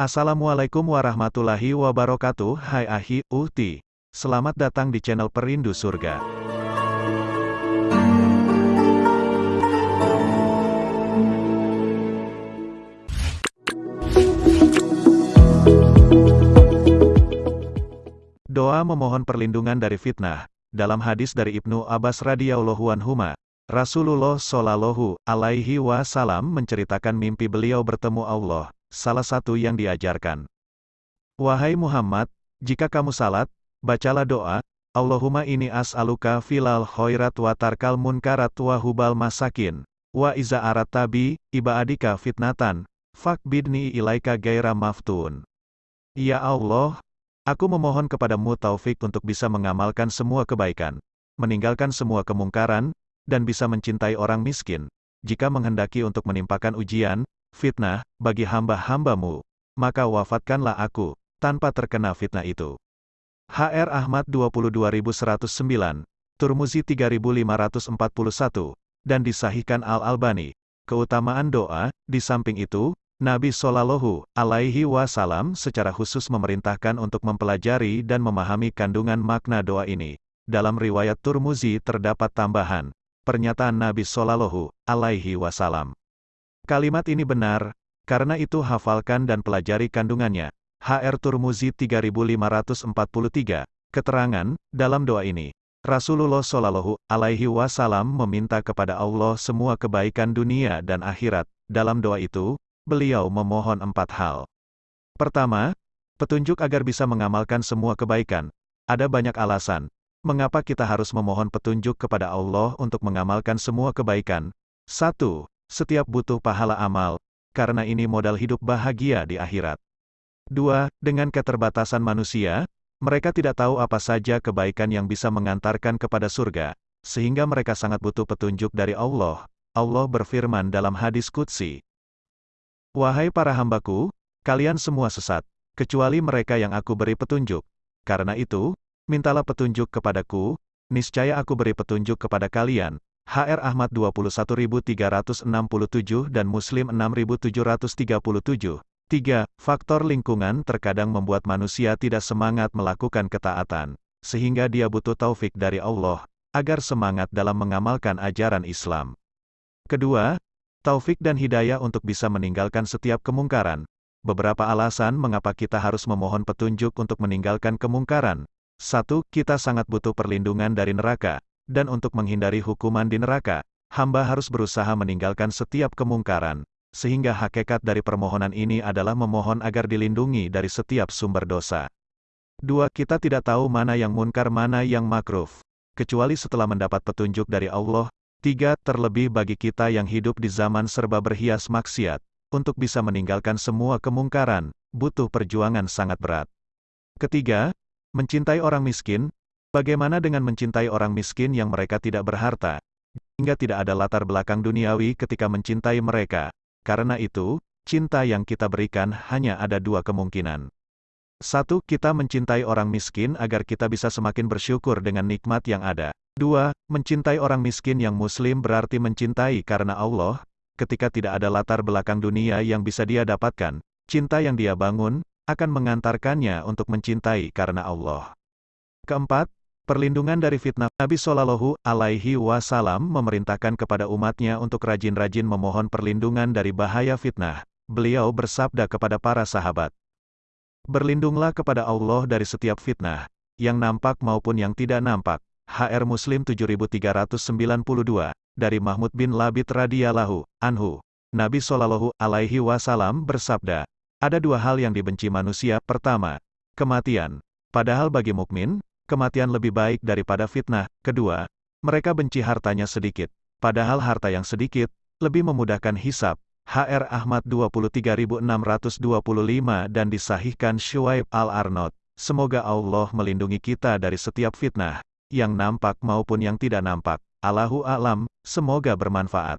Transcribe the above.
Assalamualaikum warahmatullahi wabarakatuh. Hai Ahi, Uhti. Selamat datang di channel Perindu Surga. Doa memohon perlindungan dari fitnah. Dalam hadis dari Ibnu Abbas radhiyallahu anhuma Rasulullah Shallallahu alaihi wasallam menceritakan mimpi beliau bertemu Allah salah satu yang diajarkan. Wahai Muhammad, jika kamu salat, bacalah doa, Allahumma ini as'aluka filal khairat wa tarkal munkarat wa hubal masakin, wa iza arat tabi, iba adika fitnatan, bidni ilaika gaira maftun. Ya Allah, aku memohon kepadamu taufik untuk bisa mengamalkan semua kebaikan, meninggalkan semua kemungkaran, dan bisa mencintai orang miskin. Jika menghendaki untuk menimpakan ujian, fitnah, bagi hamba-hambamu, maka wafatkanlah aku, tanpa terkena fitnah itu. HR Ahmad 22109, Turmuzi 3541, dan disahihkan Al-Albani. Keutamaan doa, di samping itu, Nabi Shallallahu alaihi wasallam secara khusus memerintahkan untuk mempelajari dan memahami kandungan makna doa ini. Dalam riwayat Turmuzi terdapat tambahan, pernyataan Nabi Shallallahu alaihi wasallam. Kalimat ini benar, karena itu hafalkan dan pelajari kandungannya. HR Turmuzi 3543, keterangan, dalam doa ini, Rasulullah Shallallahu alaihi wasallam meminta kepada Allah semua kebaikan dunia dan akhirat. Dalam doa itu, beliau memohon empat hal. Pertama, petunjuk agar bisa mengamalkan semua kebaikan. Ada banyak alasan, mengapa kita harus memohon petunjuk kepada Allah untuk mengamalkan semua kebaikan. Satu, setiap butuh pahala amal, karena ini modal hidup bahagia di akhirat. 2. Dengan keterbatasan manusia, mereka tidak tahu apa saja kebaikan yang bisa mengantarkan kepada surga, sehingga mereka sangat butuh petunjuk dari Allah. Allah berfirman dalam hadis Qudsi, Wahai para hambaku, kalian semua sesat, kecuali mereka yang aku beri petunjuk. Karena itu, mintalah petunjuk kepadaku, niscaya aku beri petunjuk kepada kalian, HR Ahmad 21367 dan Muslim 6737. 3. Faktor lingkungan terkadang membuat manusia tidak semangat melakukan ketaatan, sehingga dia butuh taufik dari Allah, agar semangat dalam mengamalkan ajaran Islam. Kedua, taufik dan hidayah untuk bisa meninggalkan setiap kemungkaran. Beberapa alasan mengapa kita harus memohon petunjuk untuk meninggalkan kemungkaran. Satu, kita sangat butuh perlindungan dari neraka dan untuk menghindari hukuman di neraka, hamba harus berusaha meninggalkan setiap kemungkaran, sehingga hakikat dari permohonan ini adalah memohon agar dilindungi dari setiap sumber dosa. Dua, kita tidak tahu mana yang munkar mana yang makruf, kecuali setelah mendapat petunjuk dari Allah. Tiga, terlebih bagi kita yang hidup di zaman serba berhias maksiat, untuk bisa meninggalkan semua kemungkaran, butuh perjuangan sangat berat. Ketiga, mencintai orang miskin, Bagaimana dengan mencintai orang miskin yang mereka tidak berharta, hingga tidak ada latar belakang duniawi ketika mencintai mereka? Karena itu, cinta yang kita berikan hanya ada dua kemungkinan. Satu, kita mencintai orang miskin agar kita bisa semakin bersyukur dengan nikmat yang ada. Dua, mencintai orang miskin yang muslim berarti mencintai karena Allah, ketika tidak ada latar belakang dunia yang bisa dia dapatkan, cinta yang dia bangun, akan mengantarkannya untuk mencintai karena Allah. Keempat, Perlindungan dari fitnah Nabi Shallallahu Alaihi Wasallam memerintahkan kepada umatnya untuk rajin-rajin memohon perlindungan dari bahaya fitnah. Beliau bersabda kepada para sahabat, Berlindunglah kepada Allah dari setiap fitnah, yang nampak maupun yang tidak nampak. HR Muslim 7392, dari Mahmud bin Labid radhiyallahu anhu. Nabi Shallallahu alaihi wasallam bersabda, ada dua hal yang dibenci manusia. Pertama, kematian. Padahal bagi mukmin, kematian lebih baik daripada fitnah. Kedua, mereka benci hartanya sedikit, padahal harta yang sedikit lebih memudahkan hisap. HR Ahmad 23625 dan disahihkan Shuaib Al-Arnot. Semoga Allah melindungi kita dari setiap fitnah, yang nampak maupun yang tidak nampak. Allahu a'lam, semoga bermanfaat.